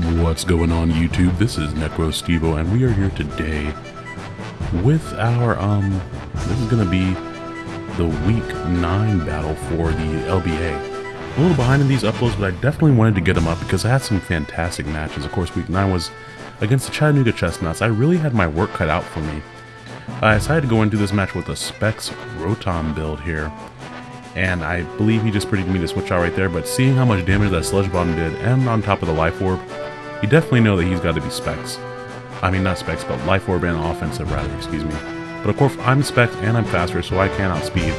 What's going on YouTube? This is Necro Stevo and we are here today with our, um, this is to be the week 9 battle for the LBA. A little behind in these uploads, but I definitely wanted to get them up because I had some fantastic matches. Of course, week 9 was against the Chattanooga Chestnuts. I really had my work cut out for me. I decided to go into this match with a Specs Rotom build here and I believe he just predicted me to switch out right there, but seeing how much damage that Sludge Bomb did, and on top of the Life Orb, you definitely know that he's got to be Specs. I mean, not Specs, but Life Orb and Offensive, rather, excuse me. But of course, I'm Specs and I'm faster, so I can outspeed.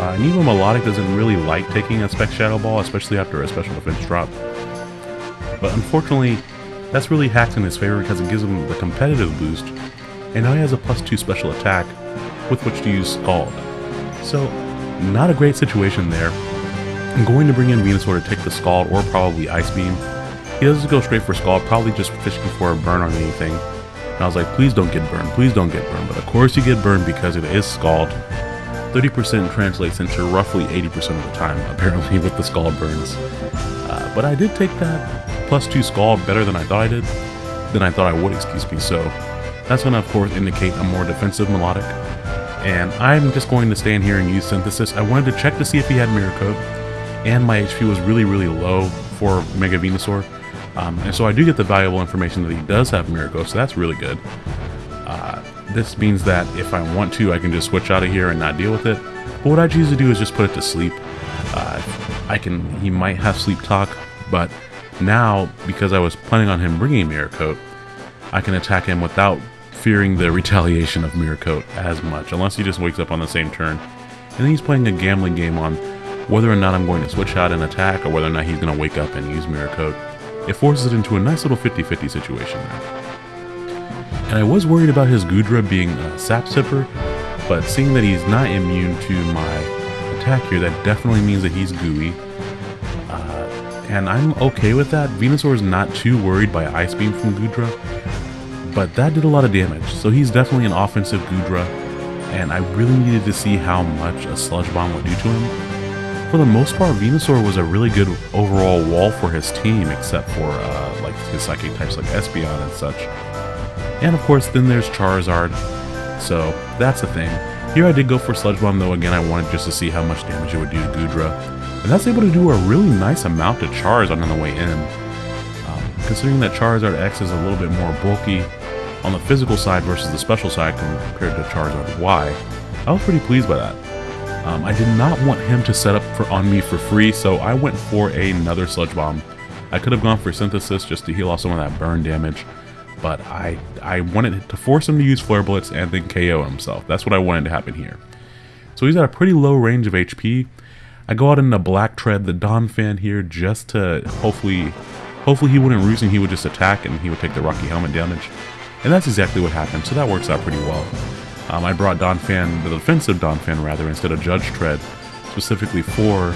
Uh, and even Milotic doesn't really like taking a Spec Shadow Ball, especially after a special defense drop. But unfortunately, that's really hacked in his favor because it gives him the competitive boost, and now he has a plus 2 special attack with which to use Scald. So not a great situation there. I'm going to bring in Venusaur to take the Scald or probably Ice Beam. He doesn't go straight for Scald, probably just fishing for a burn on anything. And I was like, please don't get burned, please don't get burned. But of course you get burned because it is Scald. 30% translates into roughly 80% of the time, apparently, with the Scald burns. Uh, but I did take that plus 2 Scald better than I thought I did, than I thought I would, excuse me. So that's going to, of course, indicate a more defensive Milotic and I'm just going to stand here and use Synthesis. I wanted to check to see if he had Mirror and my HP was really, really low for Mega Venusaur. Um, and so I do get the valuable information that he does have Mirror so that's really good. Uh, this means that if I want to, I can just switch out of here and not deal with it. But what I choose to do is just put it to sleep. Uh, I can, he might have Sleep Talk, but now, because I was planning on him bringing Mirror I can attack him without fearing the retaliation of Mirror Coat as much, unless he just wakes up on the same turn. And then he's playing a gambling game on whether or not I'm going to switch out and attack, or whether or not he's going to wake up and use Mirror Coat. It forces it into a nice little 50-50 situation there. And I was worried about his Goodra being a Sap Sipper, but seeing that he's not immune to my attack here, that definitely means that he's gooey. Uh, and I'm okay with that. Venusaur is not too worried by Ice Beam from Goodra, but that did a lot of damage. So he's definitely an offensive Goodra, and I really needed to see how much a Sludge Bomb would do to him. For the most part, Venusaur was a really good overall wall for his team, except for uh, like his psychic types like Espeon and such. And of course, then there's Charizard, so that's the thing. Here I did go for Sludge Bomb though, again I wanted just to see how much damage it would do to Goodra, And that's able to do a really nice amount to Charizard on the way in. Um, considering that Charizard X is a little bit more bulky, on the physical side versus the special side compared to Charizard Y, I was pretty pleased by that. Um, I did not want him to set up for on me for free, so I went for another Sludge Bomb. I could have gone for Synthesis just to heal off some of that burn damage, but I, I wanted to force him to use Flare Blitz and then KO himself. That's what I wanted to happen here. So he's at a pretty low range of HP. I go out in Black Tread, the Donphan here, just to hopefully, hopefully he wouldn't and he would just attack and he would take the Rocky Helmet damage. And that's exactly what happened, so that works out pretty well. Um, I brought Donphan, the defensive Donphan rather, instead of Judge Tread, specifically for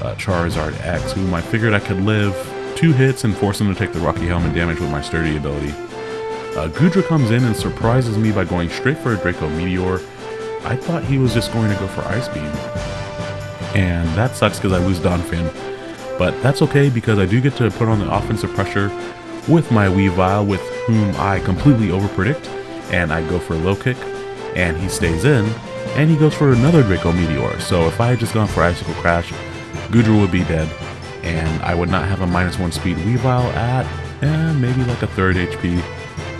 uh, Charizard X, whom I figured I could live two hits and force him to take the Rocky Helmet damage with my Sturdy ability. Uh, Goodra comes in and surprises me by going straight for a Draco Meteor. I thought he was just going to go for Ice Beam. And that sucks because I lose Donphan. But that's okay because I do get to put on the offensive pressure with my Weavile, with whom I completely overpredict, and I go for a low kick, and he stays in, and he goes for another Draco Meteor. So if I had just gone for Icicle Crash, Goodra would be dead, and I would not have a minus one speed Weavile at eh, maybe like a third HP.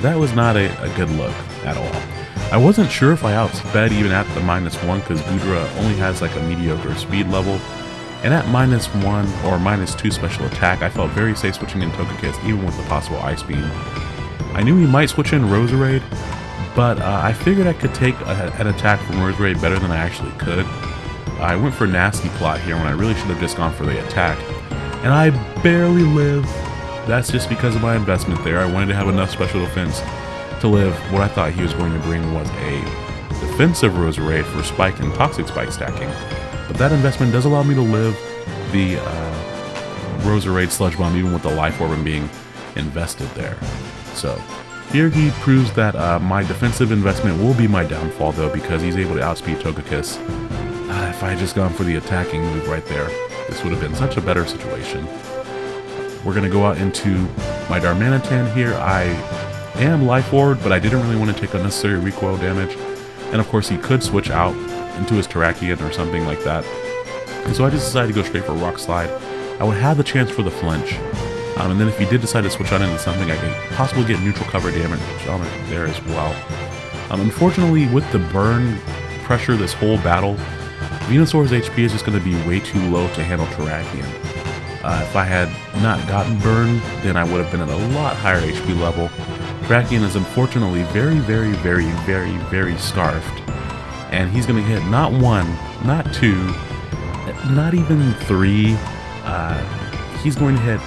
That was not a, a good look at all. I wasn't sure if I outsped even at the minus one because Goodra only has like a mediocre speed level, and at minus 1 or minus 2 special attack, I felt very safe switching in Togekiss even with the possible Ice Beam. I knew he might switch in Roserade, but uh, I figured I could take a, an attack from Roserade better than I actually could. I went for Nasty Plot here when I really should have just gone for the attack. And I barely live. That's just because of my investment there. I wanted to have enough special defense to live. What I thought he was going to bring was a defensive Roserade for Spike and Toxic Spike stacking. But that investment does allow me to live the uh, Roserade Sludge Bomb even with the Life Orb being invested there. So here he proves that uh, my defensive investment will be my downfall though because he's able to outspeed Togekiss. Uh, if I had just gone for the attacking move right there, this would have been such a better situation. We're going to go out into my Darmanitan here. I am Life Orb, but I didn't really want to take unnecessary recoil damage. And of course, he could switch out into his Terrakion or something like that. And so I just decided to go straight for Rock Slide. I would have the chance for the flinch. Um, and then if you did decide to switch on into something, I could possibly get neutral cover damage on it there as well. Um, unfortunately, with the burn pressure this whole battle, Venusaur's HP is just going to be way too low to handle Terrakion. Uh, if I had not gotten burned, then I would have been at a lot higher HP level. Terrakion is unfortunately very, very, very, very, very scarfed. And he's going to hit not one, not two, not even three. Uh, he's going to hit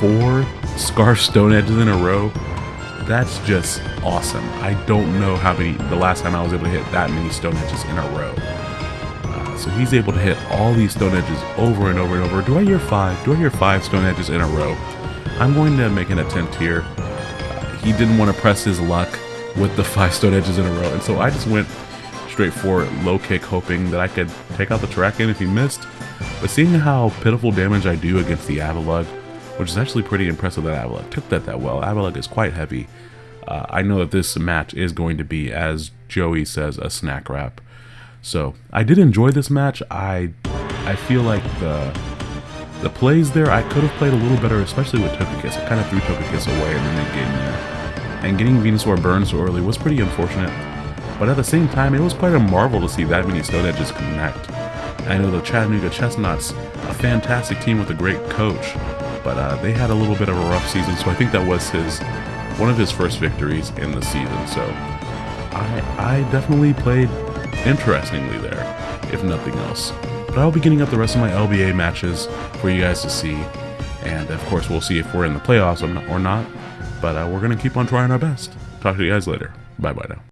four Scarf Stone Edges in a row. That's just awesome. I don't know how many, the last time I was able to hit that many Stone Edges in a row. Uh, so he's able to hit all these Stone Edges over and over and over. Do I hear five? Do I hear five Stone Edges in a row? I'm going to make an attempt here. Uh, he didn't want to press his luck with the five Stone Edges in a row, and so I just went straight for low kick, hoping that I could take out the Terrakion if he missed. But seeing how pitiful damage I do against the Avalugg, which is actually pretty impressive that Avalugg took that that well. Avalugg is quite heavy. Uh, I know that this match is going to be, as Joey says, a snack wrap. So I did enjoy this match. I I feel like the the plays there I could have played a little better, especially with Togekiss. I kind of threw Togekiss away in the mid game there, and getting Venusaur burned so early was pretty unfortunate. But at the same time, it was quite a marvel to see that many Stone Edges connect. I know the Chattanooga Chestnuts, a fantastic team with a great coach, but uh, they had a little bit of a rough season, so I think that was his one of his first victories in the season. So I, I definitely played interestingly there, if nothing else. But I'll be getting up the rest of my LBA matches for you guys to see, and of course we'll see if we're in the playoffs or not. But uh, we're gonna keep on trying our best. Talk to you guys later. Bye bye now.